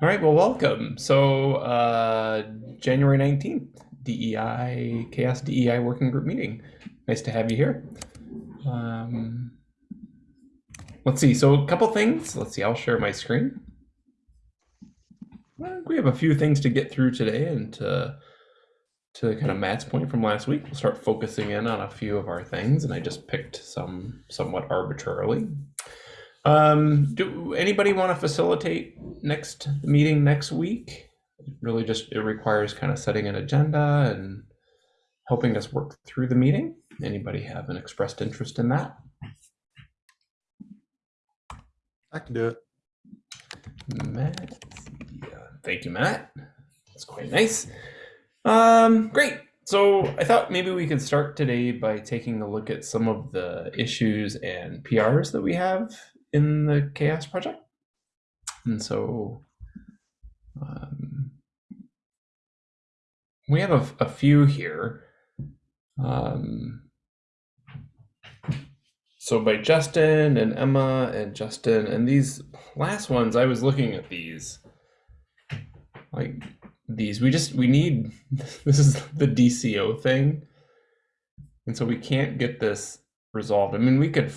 All right, well, welcome. So, uh, January 19th, DEI, CHAOSS DEI Working Group meeting. Nice to have you here. Um, let's see. So, a couple things. Let's see. I'll share my screen. We have a few things to get through today, and to, to kind of Matt's point from last week, we'll start focusing in on a few of our things, and I just picked some somewhat arbitrarily. Um, do anybody want to facilitate next meeting next week? Really, just it requires kind of setting an agenda and helping us work through the meeting. Anybody have an expressed interest in that? I can do it. Matt, yeah, thank you, Matt. That's quite nice. Um, great. So I thought maybe we could start today by taking a look at some of the issues and PRs that we have in the CHAOSS project. And so um, we have a, a few here. Um, so by justin and emma and justin and these last ones i was looking at these. Like these we just we need this is the dco thing. And so we can't get this resolved. I mean we could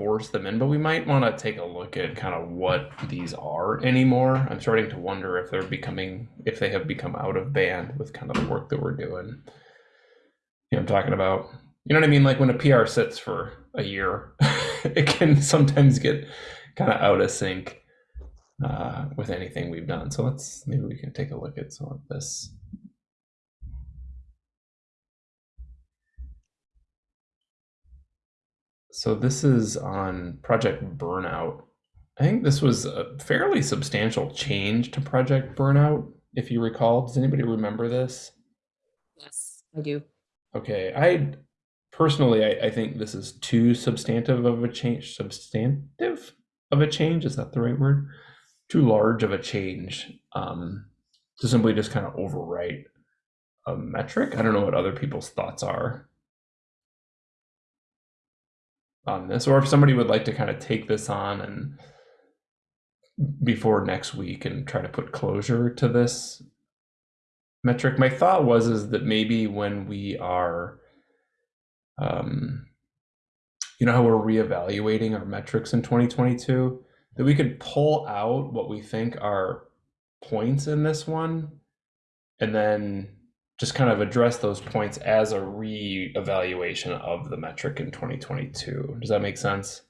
force them in, but we might want to take a look at kind of what these are anymore. I'm starting to wonder if they're becoming, if they have become out of band with kind of the work that we're doing. You know, I'm talking about, you know what I mean? Like when a PR sits for a year, it can sometimes get kind of out of sync uh, with anything we've done. So let's, maybe we can take a look at some of this. So this is on Project Burnout. I think this was a fairly substantial change to Project Burnout, if you recall. Does anybody remember this? Yes, I do. Okay, I personally, I, I think this is too substantive of a change. Substantive of a change is that the right word? Too large of a change um, to simply just kind of overwrite a metric. I don't know what other people's thoughts are on this, or if somebody would like to kind of take this on and before next week and try to put closure to this metric. My thought was is that maybe when we are, um, you know, how we're reevaluating our metrics in 2022, that we could pull out what we think are points in this one, and then just kind of address those points as a re-evaluation of the metric in 2022. Does that make sense?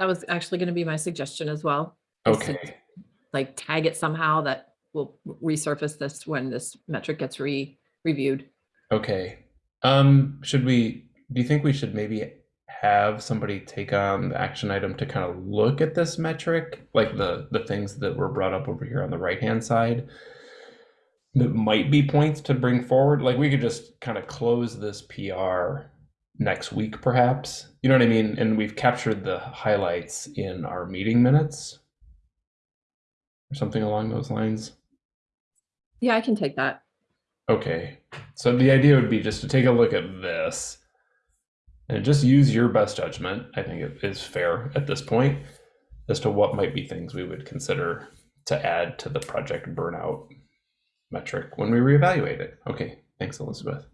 That was actually going to be my suggestion as well. to, Okay. Like tag it somehow that will resurface this when this metric gets re reviewed. Okay. Um, should we, do you think we should maybe have somebody take on the action item to kind of look at this metric, like the the things that were brought up over here on the right-hand side? That might be points to bring forward. Like we could just kind of close this PR next week, perhaps. You know what I mean? And we've captured the highlights in our meeting minutes or something along those lines. Yeah, I can take that. Okay. So the idea would be just to take a look at this and just use your best judgment. I think it is fair at this point as to what might be things we would consider to add to the project burnout metric when we reevaluate it. Okay. Thanks, Elizabeth.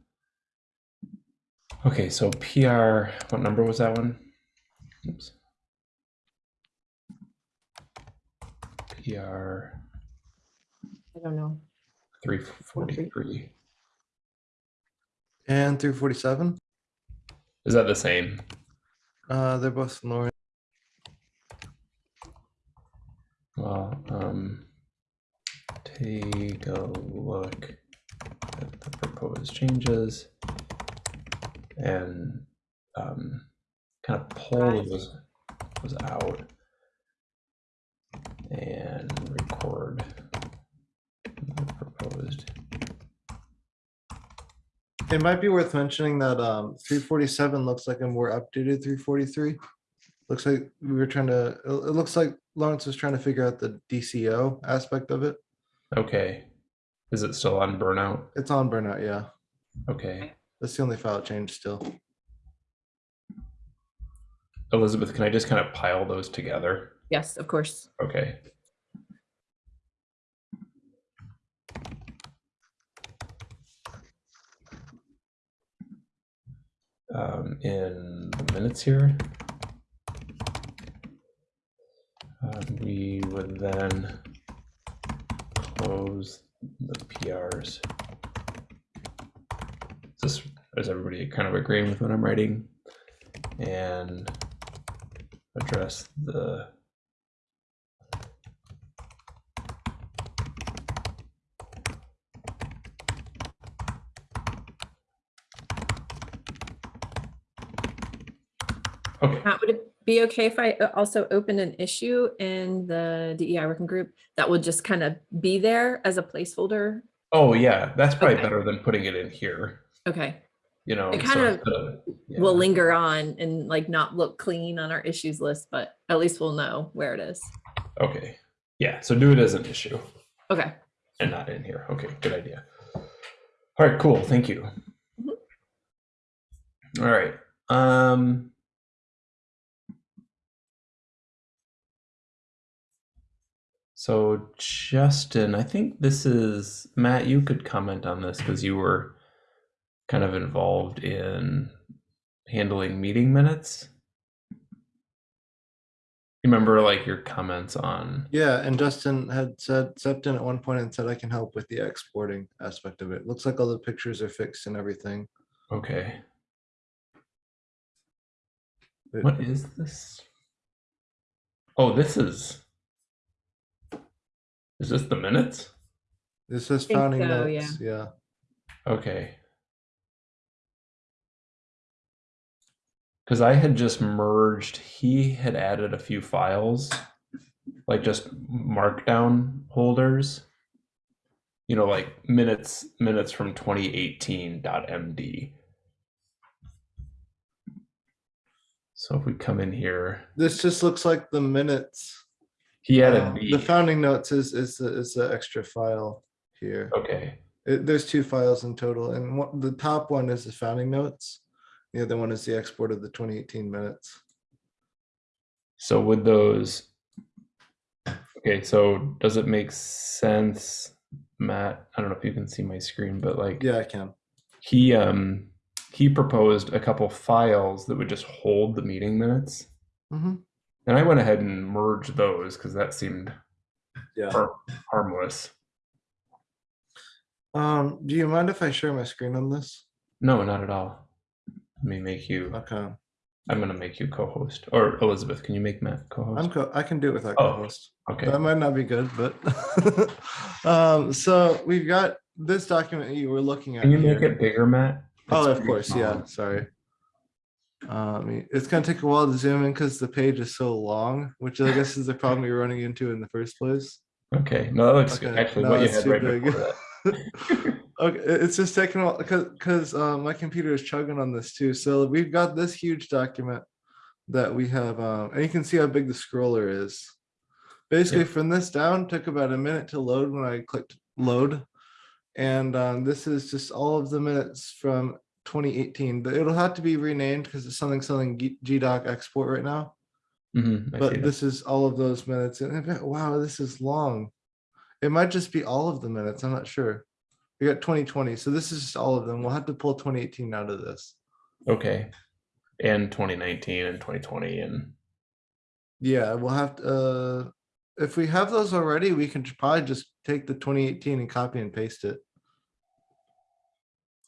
Okay. So PR, what number was that one? Oops. PR I don't know. 343. And 347. Is that the same? Uh, they're both Lauren. Well, um, take a look at the proposed changes and um, kind of pull Right. those, those out and record the proposed. It might be worth mentioning that um 347 looks like a more updated 343. Looks like we were trying to, it it looks like Lawrence was trying to figure out the DCO aspect of it. Okay. Is it still on burnout? It's on burnout, yeah. Okay. That's the only file change still. Elizabeth, can I just kind of pile those together? Yes, of course. Okay. Um, in the minutes here. Um, we would then close the PRs. Is this, is everybody kind of agreeing with what I'm writing? And address the Okay, Matt, would it be okay if I uh, also open an issue in the DEI working group that would just kind of be there as a placeholder? oh yeah, that's probably Okay. better than putting it in here, Okay, you know. It so kind of instead of- yeah. we'll linger on and like not look clean on our issues list, but at least we'll know where it is. Okay, yeah, so do it as an issue Okay, and not in here. Okay, good idea. All right, cool, thank you. Mhm. All right, um. So Justin, I think this is, Matt, you could comment on this because you were kind of involved in handling meeting minutes. You remember like your comments on, Yeah, and Justin had said, stepped in at one point and said, I can help with the exporting aspect of it. Looks like all the pictures are fixed and everything. okay, what is this? Oh, this is, is this the minutes? This says Think founding so, yeah. yeah. Okay. Because I had just merged, he had added a few files, like just markdown holders. You know, like minutes, minutes from 2018.md. So if we come in here, This just looks like the minutes. He added Uh, the, The founding notes is, is, the is the extra file here. okay, It, there's two files in total and what, the top one is the founding notes. The other one is the export of the twenty eighteen minutes. so with those, okay, so does it make sense, Matt? I don't know if you can see my screen, but like, Yeah, I can. he um he proposed a couple files that would just hold the meeting minutes hmm and i went ahead and merged those because that seemed Yeah. har- harmless Um, do you mind if I share my screen on this? no not at all let me make you Okay, i'm gonna make you co-host or elizabeth can you make matt I'm co-host I can do it without Oh, co-host. okay That might not be good, but um, so we've got this document you were looking at. can you make it bigger matt Oh, of pretty course, yeah, sorry. Um, it's gonna take a while to zoom in because the page is so long, which I guess is the problem you're running into in the first place. okay no good Okay, actually no, what you it's had right big. before that Okay, it's just taking a while because because um, my computer is chugging on this too. So we've got this huge document that we have, um, and you can see how big the scroller is. Basically, from this down took about a minute to load when I clicked load, and um, this is just all of the minutes from 2018. But it'll have to be renamed because it's something something G- GDoc export right now. Mhm, But this is all of those minutes, and wow, this is long. It might just be all of the minutes. I'm not sure. We got 2020, so this is just all of them. We'll have to pull 2018 out of this. okay and 2019 and 2020 and Yeah, we'll have to. Uh, if we have those already, we can probably just take the 2018 and copy and paste it.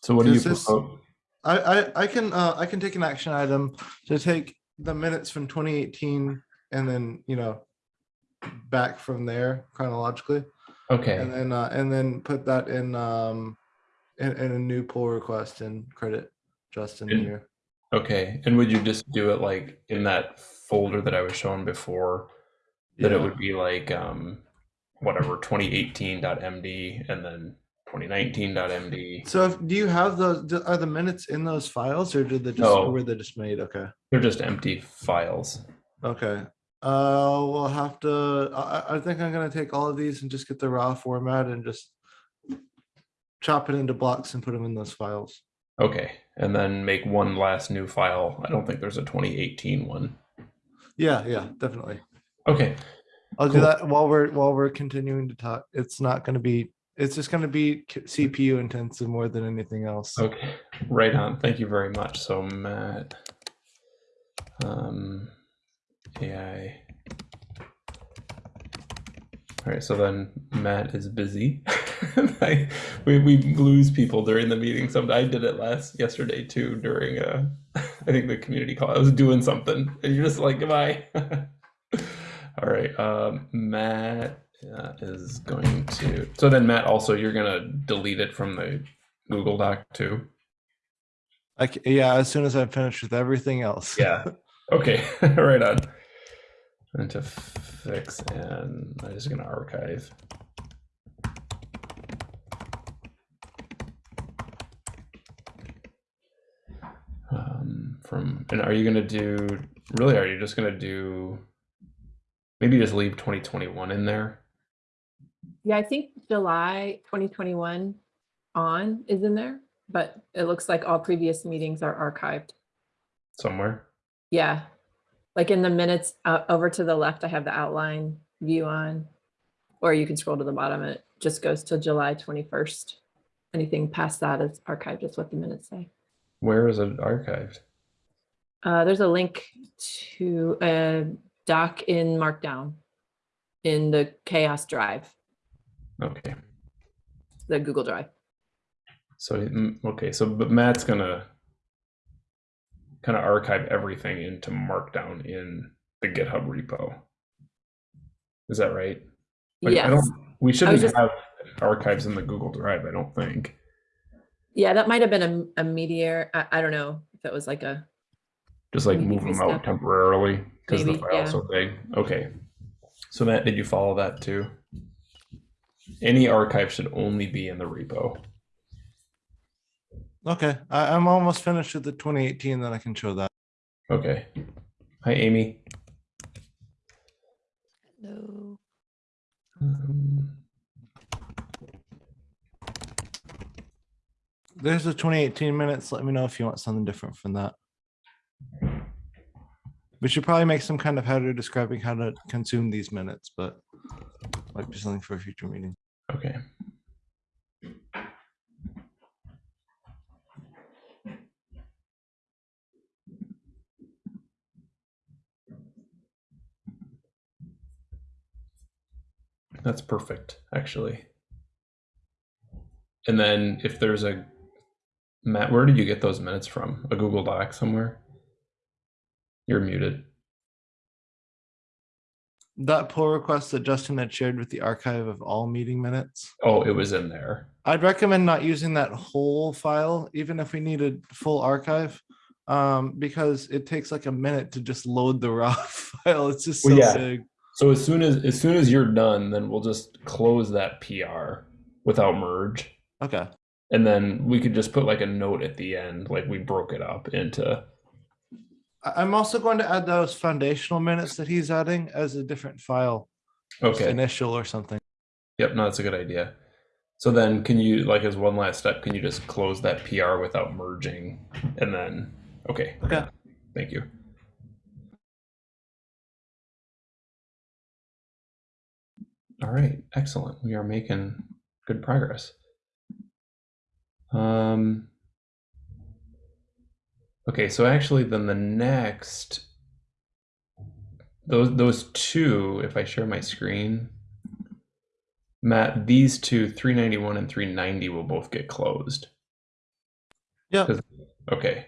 so what do you propose I I, I can uh, I can take an action item to take the minutes from 2018 and then you know back from there chronologically. okay and then uh, and then put that in um in, in a new pull request and credit Justin And- here. Okay, and would you just do it like in that folder that I was showing before? That it would be like um whatever 2018.md and then 2019.md. So if, do you have those? Are the minutes in those files, or did they just No. were they just made? Okay, They're just empty files. okay. Uh, we'll have to. I, I- think I'm gonna take all of these and just get the raw format and just chop it into blocks and put them in those files. Okay, and then make one last new file. I don't think there's a 2018 one. Yeah, yeah, definitely. Okay. I'll do that while we're while we're continuing to talk. It's not going to be. It's just going to be CPU intensive more than anything else. Okay. Right on. Thank you very much. So Matt, um, AI. All right. So then Matt is busy. I, we we lose people during the meeting. Some I did it last yesterday too during uh I think the community call. I was doing something and you're just like goodbye. All right. Um, Matt uh, is going to. So then Matt also you're gonna delete it from the Google Doc too. Like, yeah, as soon as I'm finished with everything else. Yeah. Okay. right on. And to fix and I'm just gonna archive. Um, from and are you gonna do really? Are you just gonna do maybe just leave 2021 in there? Yeah, I think July 2021 on is in there, but it looks like all previous meetings are archived. somewhere. Yeah. Like in the minutes uh, over to the left, I have the outline view on. Or you can scroll to the bottom. It just goes to July 21st. Anything past that is archived, is what the minutes say. Where is it archived? Uh, there's a link to a doc in Markdown in the CHAOSS Drive, Okay. the Google Drive. So mm, okay, so but Matt's gonna kind of archive everything into Markdown in the GitHub repo. Is that right? Like, Yes. I don't. We shouldn't just- have archives in the Google Drive. I don't think. Yeah, that might have been a, a meteor. I, I don't know if it was like a, Just like move them step- out temporarily because the file's yeah. so big. Okay. So Matt, did you follow that too? Any archive should only be in the repo. Okay, I, I'm almost finished with the 2018. Then I can show that. Okay. Hi, Amy. Hello. Um, There's the 2018 minutes. Let me know if you want something different from that. We should probably make some kind of header describing how to consume these minutes, but might be something for a future meeting. Okay. That's perfect, actually. And then if there's a Matt, where did you get those minutes from? A Google Doc somewhere? You're muted. That pull request that Justin had shared with the archive of all meeting minutes. Oh, it was in there. I'd recommend not using that whole file, even if we needed full archive, um, because it takes like a minute to just load the raw file. It's just so Well, yeah. big. So as soon as as soon as you're done, then we'll just close that PR without merge. Okay. And then we could just put like a note at the end, like we broke it up into I- I'm also going to add those foundational minutes that he's adding as a different file, okay. initial or something. Yep, no, that's a good idea. So then can you like as one last step, can you just close that PR without merging? And then okay. Okay. Thank you. All right, excellent. We are making good progress. Um Okay, so actually then the next those those two, if I share my screen, Matt, these two, 391 and 390 will both get closed. Yeah. Okay.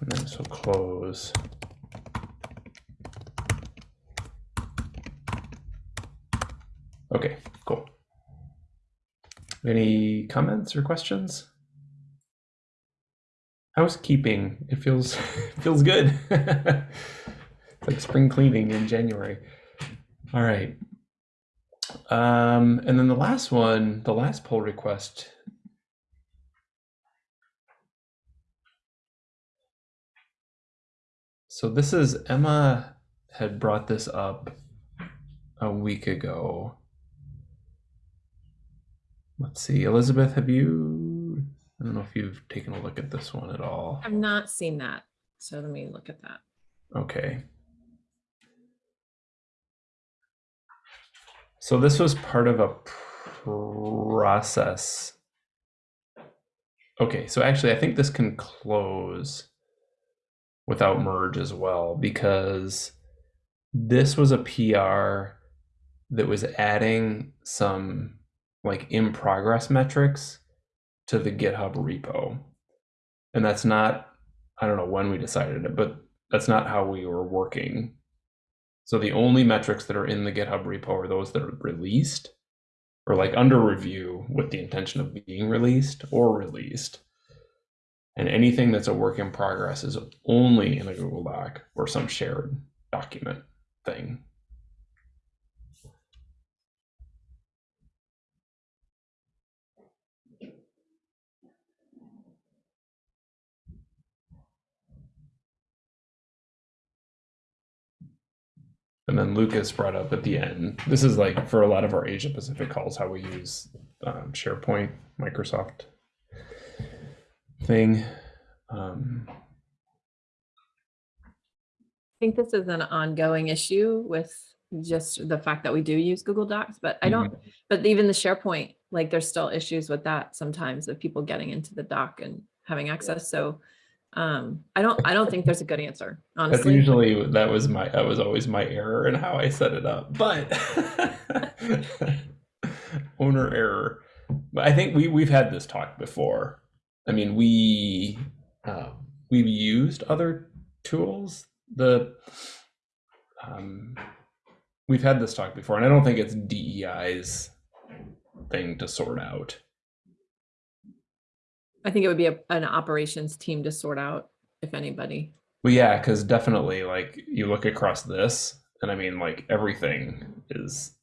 And then so close. Okay, cool. Any comments or questions? Housekeeping. It feels feels good. it's like spring cleaning in January. All right. Um, and then the last one, the last pull request. So this is Emma had brought this up a week ago. Let's see, Elizabeth, have you? I don't know if you've taken a look at this one at all. I've not seen that. So let me look at that. Okay. So this was part of a process. Okay, so actually I think this can close without merge as well because this was a PR that was adding some like in progress metrics to the GitHub repo. And that's not, I don't know when we decided it, but that's not how we were working. So the only metrics that are in the GitHub repo are those that are released or like under review with the intention of being released or released. And anything that's a work in progress is only in a Google Doc or some shared document thing. And then Lucas brought up at the end, this is like for a lot of our Asia Pacific calls, how we use um, SharePoint, Microsoft thing. Um, I think this is an ongoing issue with just the fact that we do use Google Docs, but I don't, but even the SharePoint, like there's still issues with that sometimes of people getting into the doc and having access. So um, I don't, I don't think there's a good answer, Honestly, that's usually that was my that was always my error in how I set it up, but owner error. But I think we we've had this talk before. I mean, we uh, we've used other tools. The um, we've had this talk before, and I don't think it's DEI's thing to sort out. I think it would be a, an operations team to sort out if anybody. Well, yeah, because definitely, like you look across this, and I mean, like everything is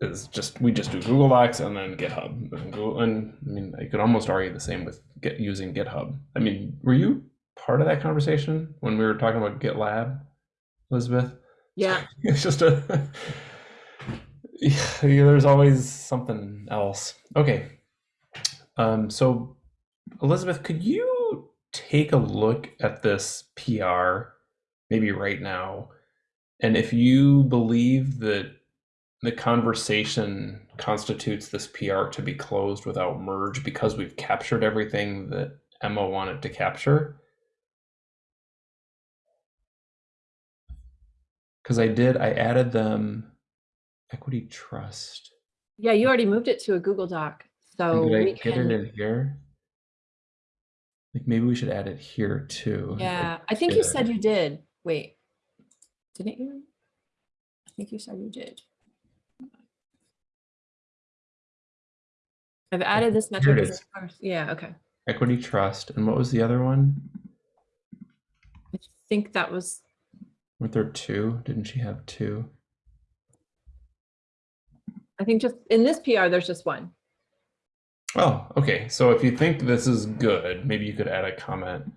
is just we just do Google Docs and then GitHub. And, Google, and I mean, I could almost argue the same with get using GitHub. I mean, were you part of that conversation when we were talking about GitLab, Elizabeth? Yeah, It's just a yeah, there's always something else. Okay. Um, so Elizabeth, could you take a look at this PR maybe right now? And if you believe that the conversation constitutes this PR to be closed without merge because we've captured everything that Emma wanted to capture. Because I did, I added them equity trust. yeah, you already moved it to a Google Doc. So Did I we get it in here? Like maybe we should add it here too. yeah, I think you said you did. Wait, didn't you? I think you said you did. I've added this metric as first. Yeah, okay. Equity trust. And what was the other one? I think that was, Were there two? Didn't she have two? I think just in this PR, there's just one. Oh, okay. So if you think this is good, maybe you could add a comment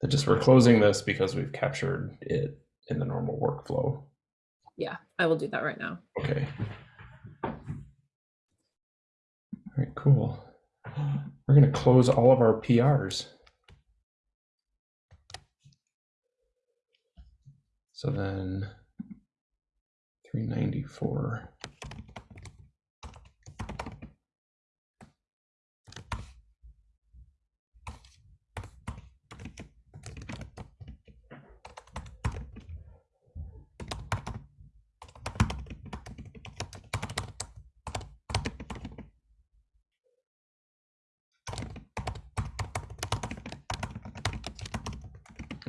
that just we're closing this because we've captured it in the normal workflow. Yeah, I will do that right now. Okay. All right, cool. We're going to close all of our PRs. So then 394.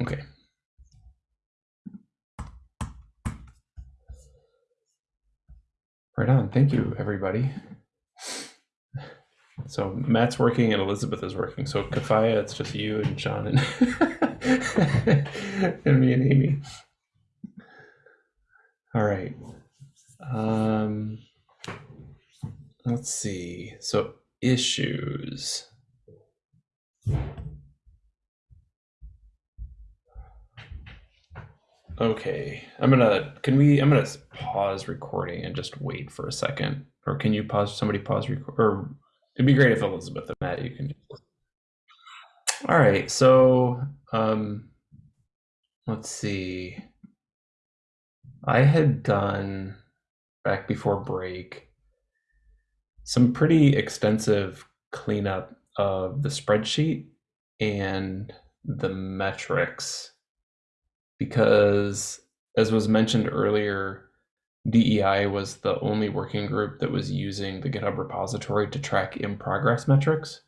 Okay. Right on. Thank you, everybody. So Matt's working and Elizabeth is working. So Kafaya, it's just you and John and, and me and Amy. All right. Um, let's see. So issues. Okay, I'm gonna, can we, I'm gonna pause recording and just wait for a second. Or can you pause, somebody pause record, or it'd be great if Elizabeth and Matt, you can. All right, so, um, let's see. I had done back before break some pretty extensive cleanup of the spreadsheet and the metrics because as was mentioned earlier DEI was the only working group that was using the GitHub repository to track in progress metrics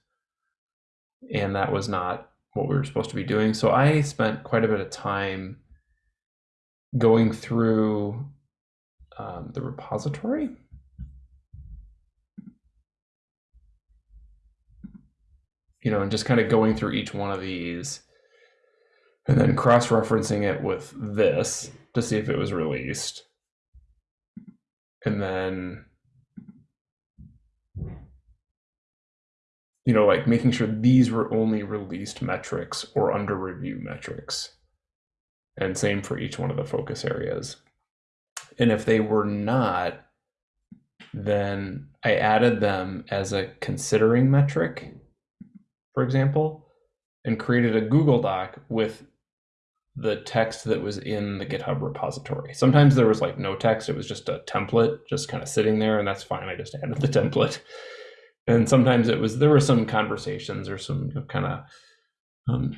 and that was not what we were supposed to be doing. So I spent quite a bit of time going through um, the repository. You know, and just kind of going through each one of these and then cross-referencing it with this to see if it was released. And then you know, like making sure these were only released metrics or under review metrics. And same for each one of the focus areas. And if they were not, then I added them as a considering metric for example, and created a Google Doc with the text that was in the GitHub repository. Sometimes there was like no text, it was just a template just kind of sitting there, and that's fine. I just added the template. And sometimes it was there were some conversations or some kind of um,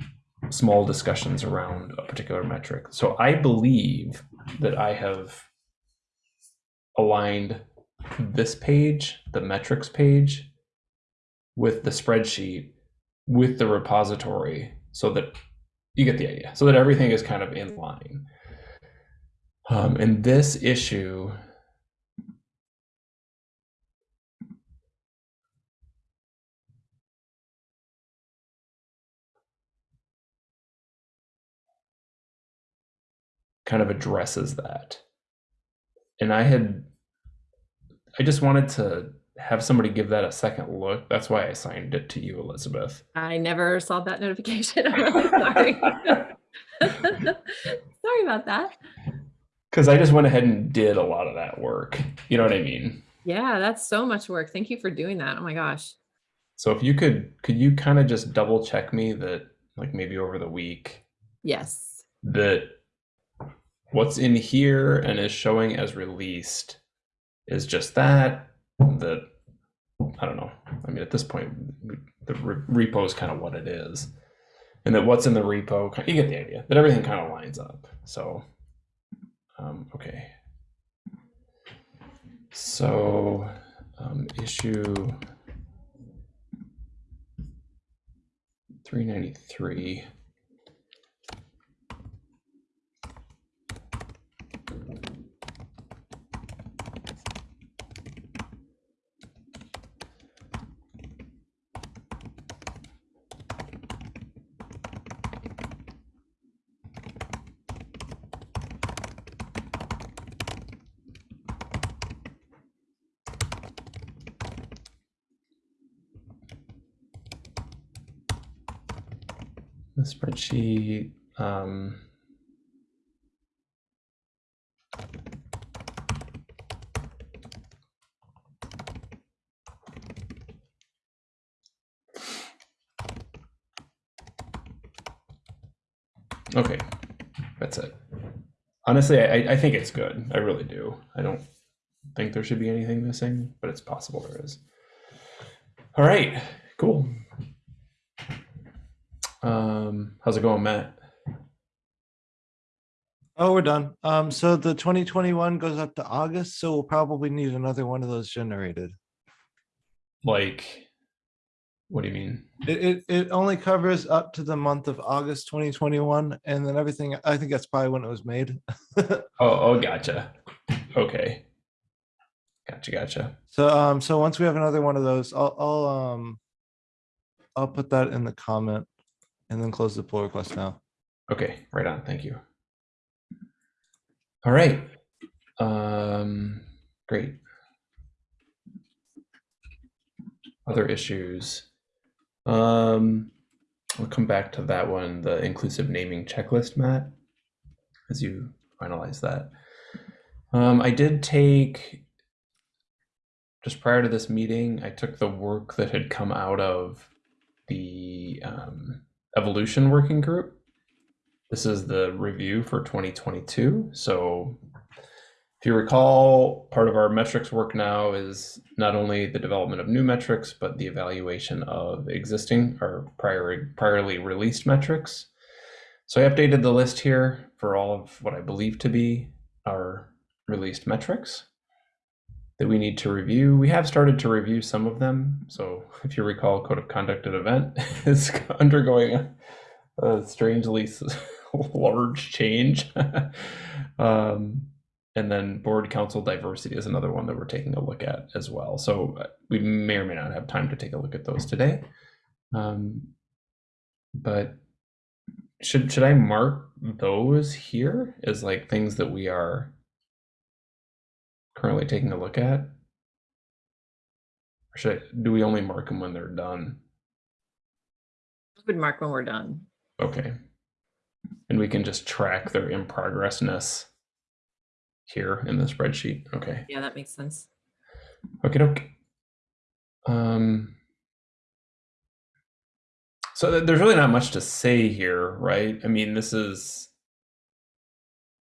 small discussions around a particular metric. So I believe that I have aligned this page, the metrics page, with the spreadsheet with the repository so that you get the idea so that everything is kind of in line. Um, and this issue kind of addresses that. And i had i just wanted to have somebody give that a second look. That's why I assigned it to you, Elizabeth. I never saw that notification. I'm really sorry. sorry about that. Because I just went ahead and did a lot of that work. You know what I mean? Yeah, that's so much work. Thank you for doing that. Oh my gosh. So if you could, could you kind of just double check me that, like maybe over the week, Yes. that what's in here and is showing as released is just that that I don't know. I mean, at this point, the re repo is kind of what it is, and that what's in the repo, you get the idea that everything kind of lines up. So, um, okay. So, um, issue 393. Honestly, I, I think it's good. I really do. I don't think there should be anything missing, but it's possible there is. All right, cool. Um, how's it going, Matt? Oh, we're done. Um, so the twenty twenty-one goes up to August, so we'll probably need another one of those generated. Like, what do you mean? It, it, it only covers up to the month of August twenty twenty-one, and then everything, I think that's probably when it was made. Oh, oh, gotcha. Okay. Gotcha, gotcha. So, um, so once we have another one of those, I'll, I'll, um, I'll put that in the comment and then close the pull request now. Okay, right on. Thank you. All right. Um, great. Other issues. Um, I'll come back to that one, the inclusive naming checklist, Matt, as you finalize that. Um, I did take, just prior to this meeting, I took the work that had come out of the um, evolution working group This is the review for 2022. So if you recall, part of our metrics work now is not only the development of new metrics, but the evaluation of existing or prior, priorly released metrics. So I updated the list here for all of what I believe to be our released metrics that we need to review. We have started to review some of them. So if you recall, code of conduct at event is undergoing a, a strangely large change. um, and then board council diversity is another one that we're taking a look at as well. So uh, we may or may not have time to take a look at those today. Um, but should should I mark those here as like things that we are currently taking a look at? Or should I, do we only mark them when they're done? Would mark when we're done. Okay. And we can just track their in progressness here in the spreadsheet. Okay. Yeah, that makes sense. Okay, doke. Um, so th- there's really not much to say here, right? I mean, this is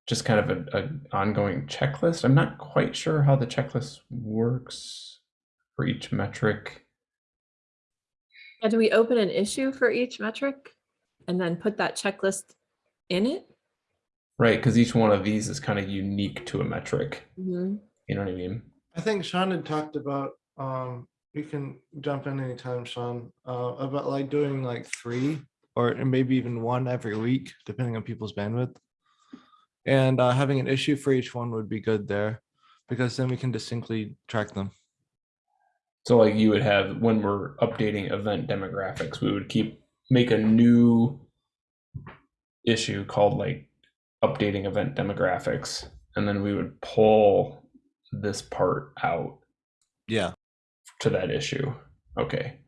just kind of a, a ongoing checklist. I'm not quite sure how the checklist works for each metric. Yeah, do we open an issue for each metric and then put that checklist in it? Right, because each one of these is kind of unique to a metric. Mhm. You know what I mean? I think Sean had talked about, um, you can jump in anytime, Sean, uh, about like doing like three or maybe even one every week, depending on people's bandwidth. And uh, having an issue for each one would be good there because then we can distinctly track them. So like you would have when we're updating event demographics, we would keep make a new issue called like updating event demographics, and then we would pull this part out Yeah. to that issue. Okay.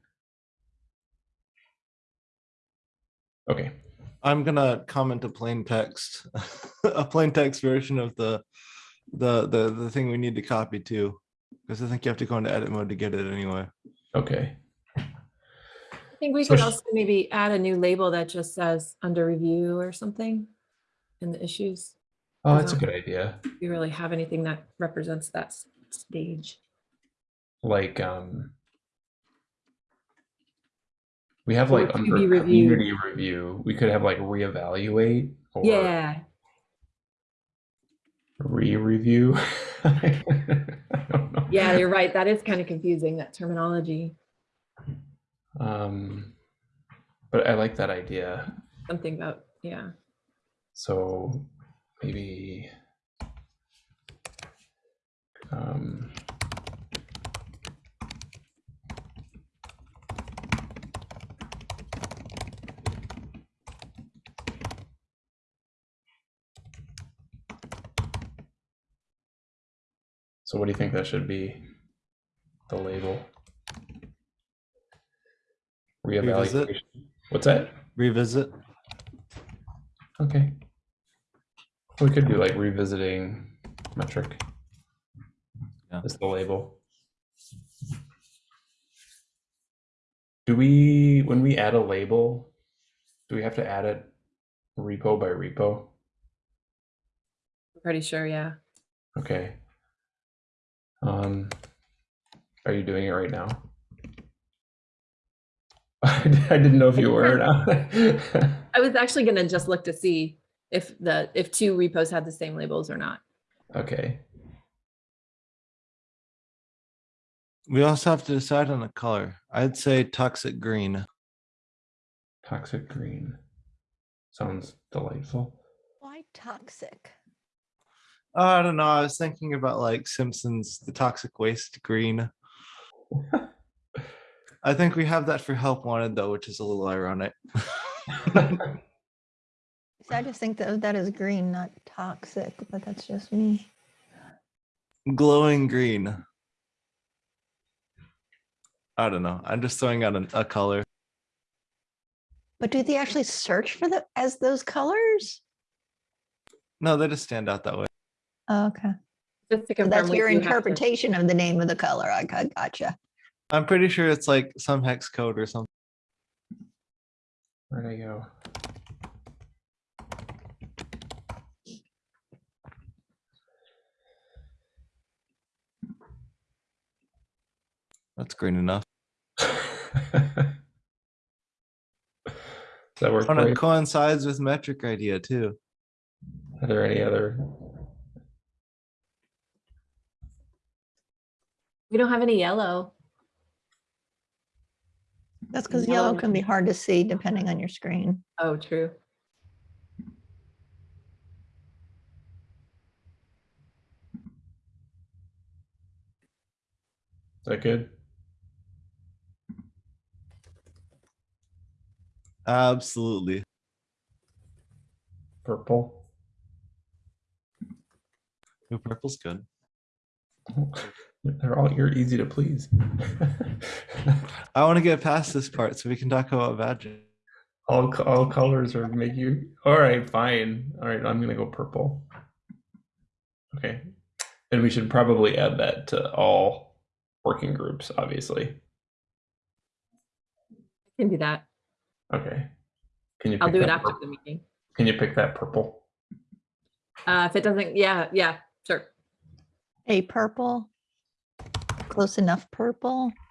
Okay. I'm gonna comment a plain text, a plain text version of the, the, the, the thing we need to copy too. Because I think you have to go into edit mode to get it anyway. Okay. I think we So could also maybe add a new label that just says under review or something in the issues. Oh, that's a good idea. You really have anything that represents that stage. Like um we have like under be reviewed. community review, we could have like reevaluate or Yeah, re-review. I don't know. yeah, you're right. That is kind of confusing, that terminology. Um, but I like that idea. Something about, yeah. So maybe um, So what do you think that should be? The label? Revisit. Reevaluation. What's that? Revisit. Okay. We could do like revisiting metric. Yeah. Is the label. Do we, when we add a label, do we have to add it repo by repo? Pretty sure, yeah. Okay. Um, are you doing it right now? I didn't know if you were or not. I was actually gonna just look to see if the, if two repos had the same labels or not. Okay. We also have to decide on a color. I'd say toxic green. Toxic green. Sounds delightful. Why toxic? Oh, I don't know. I was thinking about like Simpsons, the toxic waste green. I think we have that for help wanted though, which is a little ironic. So I just think that oh, that is green, not toxic, but that's just me. Glowing green. I don't know. I'm just throwing out a, a color. But do they actually search for the as those colors? No, they just stand out that way. Oh, okay. Just to So that's your do have to- interpretation of the name of the color. I got- gotcha. I'm pretty sure it's like some hex code or something. Where'd I go? That's green enough. Does that work And for it coincides with metric idea too. Are there any other? We don't have any yellow. That's because Yellow yellow can be hard to see depending on your screen. Oh, true. Is that good? Absolutely. Purple. Ooh, purple's good. They're all you're easy to please. I want to get past this part so we can talk about badging. all all colors are make you all right. Fine. All right. I'm gonna go purple. Okay, and we should probably add that to all working groups. Obviously. I Can do that. Okay. Can you? I'll do it after pur- the meeting. Can you pick that purple? Uh, if it doesn't, yeah, yeah, sure. A purple, close enough purple.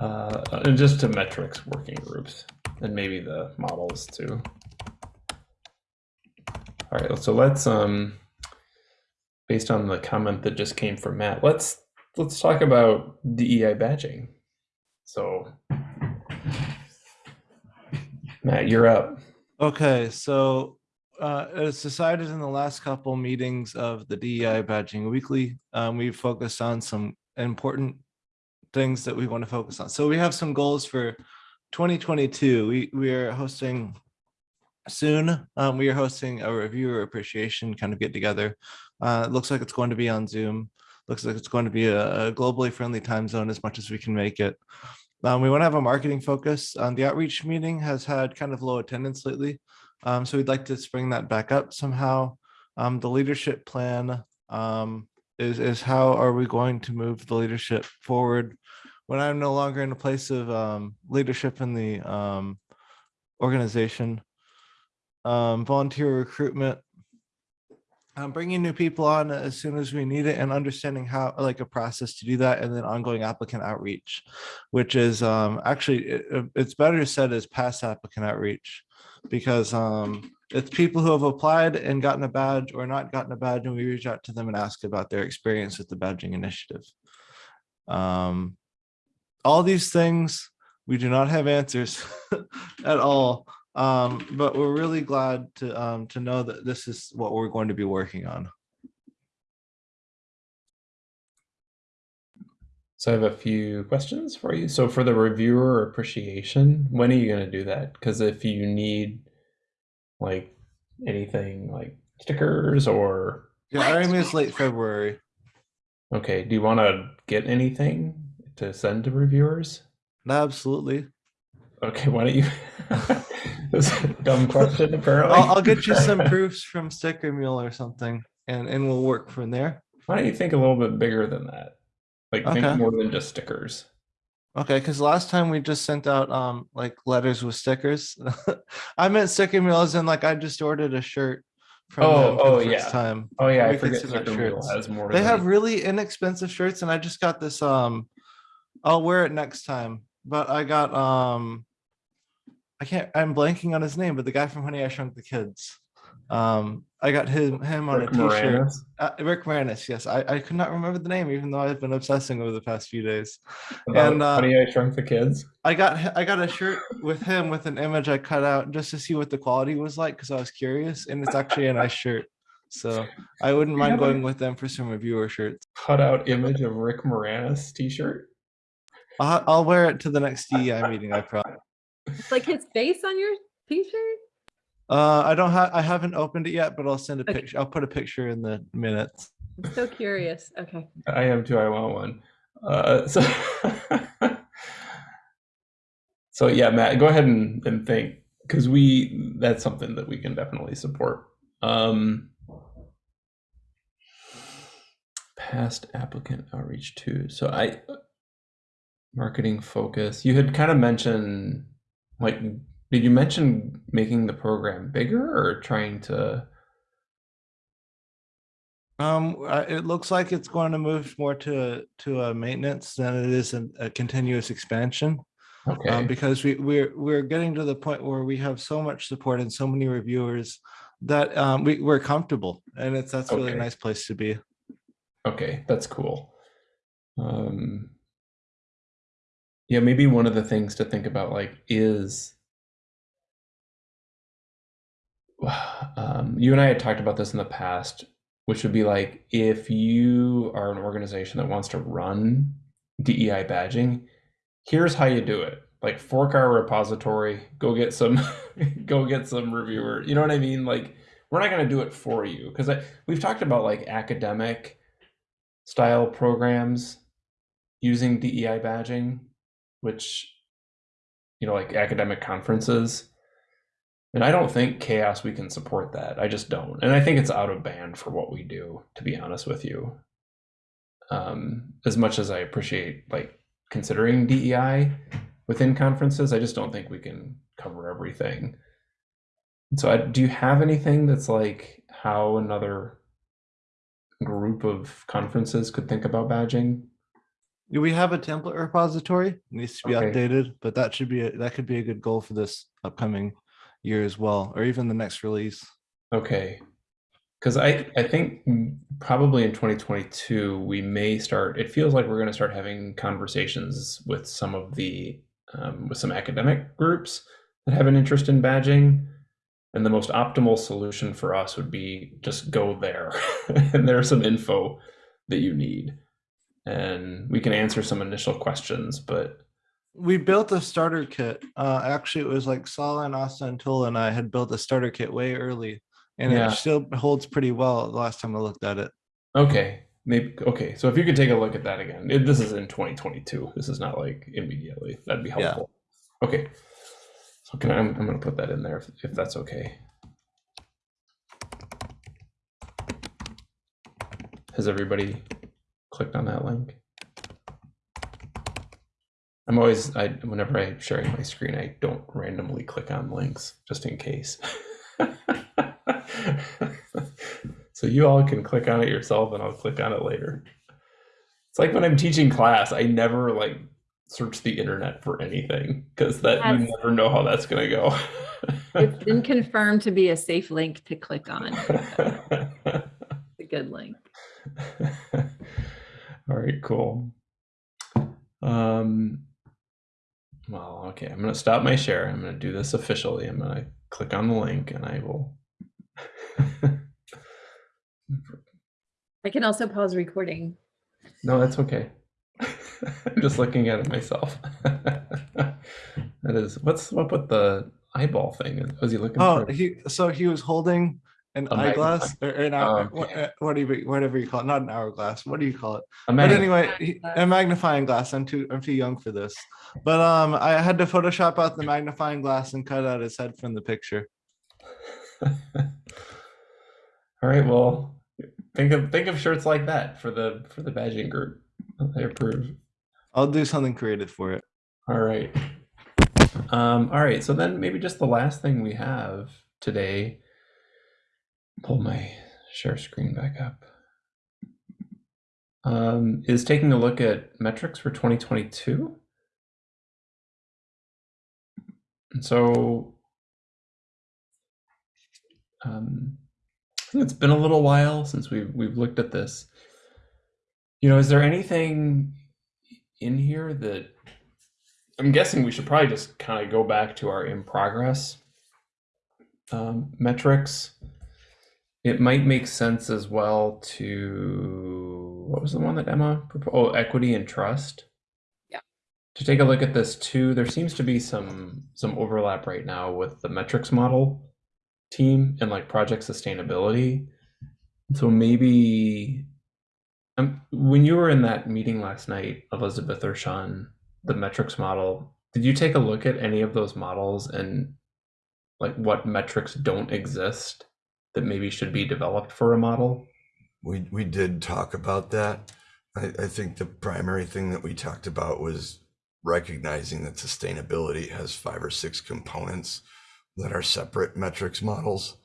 Uh, and just to metrics working groups, and maybe the models too. All right, so let's um, based on the comment that just came from Matt, let's let's talk about DEI badging. So, Matt, you're up. Okay, so uh, as decided in the last couple meetings of the DEI badging weekly, um, we focused on some important things that we want to focus on. So we have some goals for 2022. We we are hosting soon. Um, we are hosting a reviewer appreciation kind of get together. Uh, it looks like it's going to be on Zoom. Looks like it's going to be a, a globally friendly time zone as much as we can make it. Um, we want to have a marketing focus. Um, the outreach meeting has had kind of low attendance lately. Um, so we'd like to bring that back up somehow. Um, the leadership plan um, is, is how are we going to move the leadership forward when I'm no longer in a place of um, leadership in the organization. Volunteer recruitment. Um, bringing new people on as soon as we need it and understanding how like a process to do that and then ongoing applicant outreach which is um actually it- it- it's better said as past applicant outreach because um it's people who have applied and gotten a badge or not gotten a badge and we reach out to them and ask about their experience with the badging initiative. Um all these things we do not have answers at all um but we're really glad to um to know that this is what we're going to be working on So I have a few questions for you. So for the reviewer appreciation, when are you going to do that? Because if you need like anything like stickers or yeah i mean it's late february okay, do you want to get anything to send to reviewers? absolutely Okay, why don't you? That's a dumb question, apparently. I'll, I'll get you some proofs from Sticker Mule or something, and and we'll work from there. Why don't you think a little bit bigger than that? Like Okay. think more than just stickers. Okay, because last time we just sent out um like letters with stickers. I meant Sticker Mule as in like I just ordered a shirt from Oh, oh, the first yeah. time. Oh yeah, I We could forget Sticker Mule shirts. has more. They have really inexpensive shirts, and I just got this um. I'll wear it next time, but I got um. I can't. I'm blanking on his name, but the guy from Honey I Shrunk the Kids. Um, I got him him on Rick a T-shirt. Moranis. Uh, Rick Moranis, yes. I, I could not remember the name, even though I've been obsessing over the past few days. About And, uh, Honey, I Shrunk the Kids. I got I got a shirt with him with an image I cut out just to see what the quality was like because I was curious, and it's actually a nice shirt. So I wouldn't mind going with them for some reviewer shirts. Cut out image of Rick Moranis T-shirt. I'll, I'll wear it to the next DEI meeting. I promise. It's like his face on your t-shirt. Uh, I don't have I haven't opened it yet, but I'll send a Okay. picture. I'll put a picture in the minutes. I'm so curious. Okay. I am too. I want one. Uh, so, so yeah, Matt, go ahead and, and think because we that's something that we can definitely support. Um, past applicant outreach too. So I marketing focus. You had kind of mentioned like did you mention making the program bigger or trying to Um, uh, it looks like it's going to move more to, to a maintenance than it is a, a continuous expansion. Okay. Um, because we, we're, we're getting to the point where we have so much support and so many reviewers that, um, we, we're comfortable and it's, that's really a nice place to be. Okay, that's cool. Um, yeah, maybe one of the things to think about, like, is um, you and I had talked about this in the past, which would be like if you are an organization that wants to run DEI badging, here's how you do it. Like fork our repository, go get some, go get some reviewer. You know what I mean? Like we're not going to do it for you because we've talked about like academic style programs using DEI badging, which you know like academic conferences. And I don't think CHAOSS we can support that. I just don't. And I think it's out of band for what we do, to be honest with you. Um, as much as I appreciate like considering DEI within conferences, I just don't think we can cover everything. And so I, do you have anything that's like how another group of conferences could think about badging? Do We have a template repository, It needs to be Okay. updated, but that should be, a- that could be a good goal for this upcoming year as well, or even the next release. Okay. Because I, I think probably in 2022, we may start, it feels like we're going to start having conversations with some of the, um, with some academic groups that have an interest in badging. And the most optimal solution for us would be just go there. and there's some info that you need. And we can answer some initial questions, but We built a starter kit. Uh, actually, it was like Sala and Asta Tula and I had built a starter kit way early, and Yeah. it still holds pretty well. The last time I looked at it. Okay, maybe okay. So if you could take a look at that again, it, this is in 2022. This is not like immediately. That'd be Yeah. helpful. Okay. So can I, I'm, I'm gonna put that in there if, if that's okay. Has everybody clicked on that link? I'm always I whenever I'm sharing my screen, I don't randomly click on links just in case. so you all can click on it yourself and I'll click on it later. It's like when I'm teaching class, I never like search the internet for anything because that you never know how that's gonna go. It's been confirmed to be a safe link to click on. It's a good link. All right, cool. Um, well, okay, I'm gonna stop my share. I'm gonna do this officially. I'm gonna click on the link and I will. I can also pause recording. no, that's okay. I'm just looking at it myself. that is, what's up with the eyeball thing? Was he looking Oh, for? he so he was holding an A eyeglass or an hour, Oh, okay. what, whatever whatever you call it, not an hourglass. What do you call it? But anyway, he- a magnifying glass. I'm too I'm too young for this. But um, I had to Photoshop out the magnifying glass and cut out his head from the picture. All right, well, think of think of shirts like that for the for the badging group. I approve. I'll do something creative for it. All right. Um, all right, so then maybe just the last thing we have today. Pull my share screen back up. Um, is taking a look at metrics for 2022. And so um, it's been a little while since we've we've looked at this. You know, is there anything in here that I'm guessing we should probably just kind of go back to our in progress um, metrics. It might make sense as well to what was the one that Emma proposed? Oh, equity and trust. Yeah. To take a look at this too, there seems to be some some overlap right now with the metrics model team and like project sustainability. So maybe um, when you were in that meeting last night, Elizabeth or Sean, the metrics model, did you take a look at any of those models and like what metrics don't exist that maybe should be developed for a model? We, we did talk about that. I, I think the primary thing that we talked about was recognizing that sustainability has five or six components that are separate metrics models.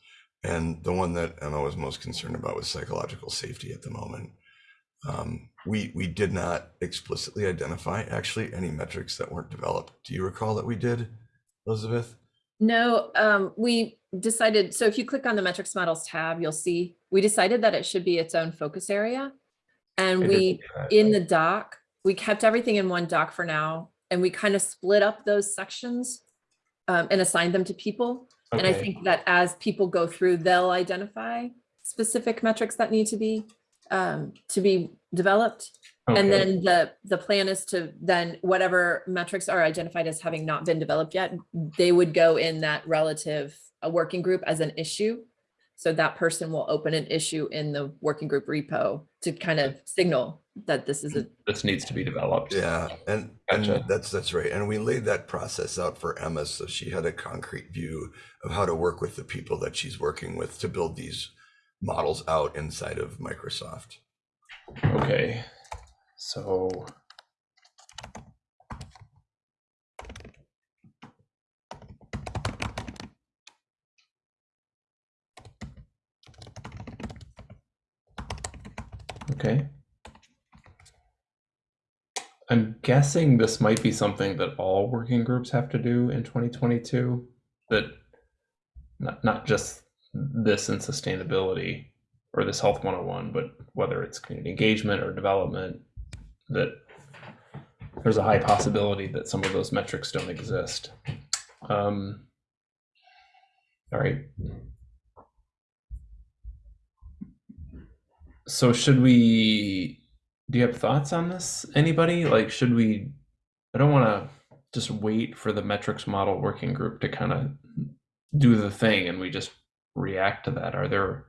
And the one that Emma was most concerned about was psychological safety at the moment. Um, we we did not explicitly identify actually any metrics that weren't developed. Do you recall that we did, Elizabeth? No, um, we decided, so if you click on the metrics models tab, you'll see, we decided that it should be its own focus area. And we, in the doc, we kept everything in one doc for now, and we kind of split up those sections um, and assigned them to people. And I think that as people go through, they'll identify specific metrics that need to be, um, to be developed. And then the, the plan is to then whatever metrics are identified as having not been developed yet, they would go in that relative uh, working group as an issue. So that person will open an issue in the working group repo to kind of signal that this is a, this needs to be developed. Yeah, and Gotcha. and that's that's right. And we laid that process out for Emma so she had a concrete view of how to work with the people that she's working with to build these models out inside of Microsoft. Okay. So. Okay. I'm guessing this might be something that all working groups have to do in 2022. That not not just this and sustainability or this health 101, but whether it's community engagement or development, that there's a high possibility that some of those metrics don't exist. Um, all right. So should we, do you have thoughts on this? Anybody? Like, should we, I don't want to just wait for the metrics model working group to kind of do the thing and we just react to that. Are there,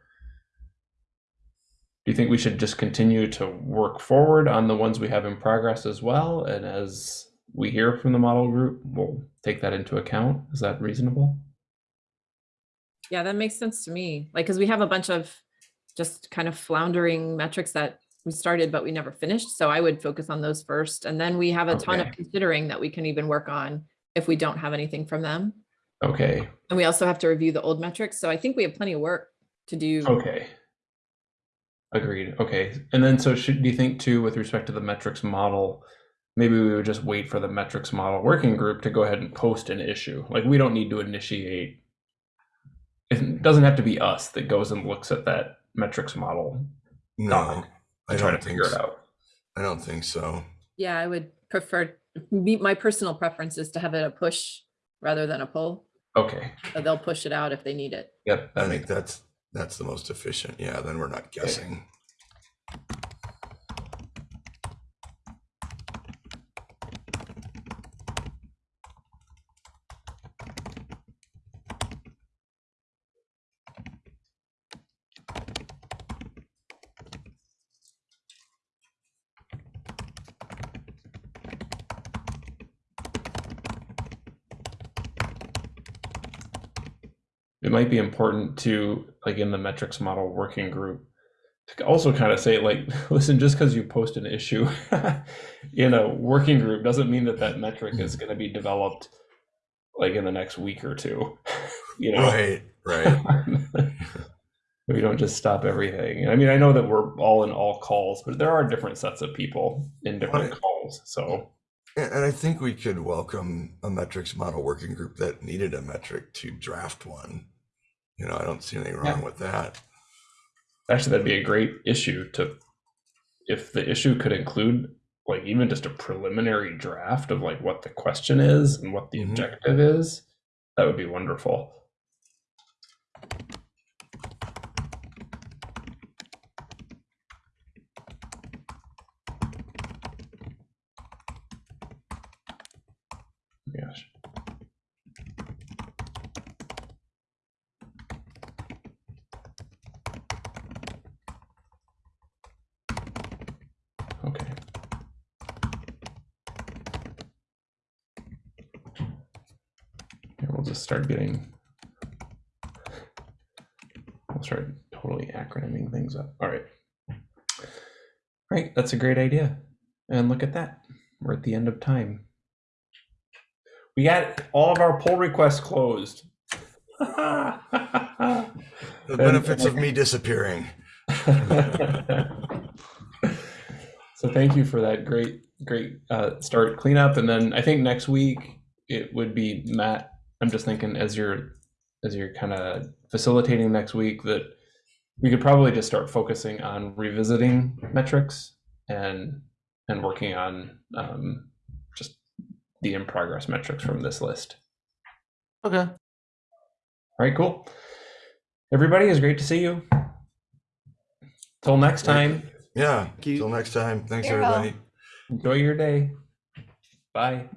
you think we should just continue to work forward on the ones we have in progress as well? And as we hear from the model group, we'll take that into account. Is that reasonable? yeah, that makes sense to me. Like, because we have a bunch of just kind of floundering metrics that we started, but we never finished. So I would focus on those first. And then we have a ton of considering that we can even work on if we don't have anything from them. Okay. And we also have to review the old metrics. So I think we have plenty of work to do. Okay. Agreed. Okay. And then so should do you think too with respect to the metrics model, maybe we would just wait for the metrics model working group to go ahead and post an issue. Like we don't need to initiate it doesn't have to be us that goes and looks at that metrics model No, doc I and try to don't think figure it out. I don't think so. Yeah, I would prefer, my personal preference is to have it a push rather than a pull. Okay. So they'll push it out if they need it. Yep. I That think that's that's the most efficient. Yeah, then we're not guessing. Might be important to like in the metrics model working group to also kind of say like listen just because you post an issue in a working group doesn't mean that that metric is going to be developed like in the next week or two you know Right, right. we don't just stop everything i mean i know that we're all in all calls but there are different sets of people in different Right. calls so and I think we could welcome a metrics model working group that needed a metric to draft one. You know, I don't see anything wrong Yeah. with that. actually that'd be a great issue to if the issue could include like even just a preliminary draft of like what the question is and what the Mhm. objective is that would be wonderful gosh okay Here, we'll just start getting. We'll start totally acronyming things up. All right. Right, that's a great idea. And look at that. We're at the end of time. We got all of our pull requests closed. The benefits of me disappearing. so thank you for that great, great uh, start cleanup. And then I think next week it would be Matt. I'm just thinking as you're as you're kind of facilitating next week that we could probably just start focusing on revisiting metrics and and working on um, just the in progress metrics from this list. Okay. All right, cool. Everybody, it's great to see you. Till next time, Yeah. Till next time. Thanks, Farewell. everybody. enjoy your day. Bye.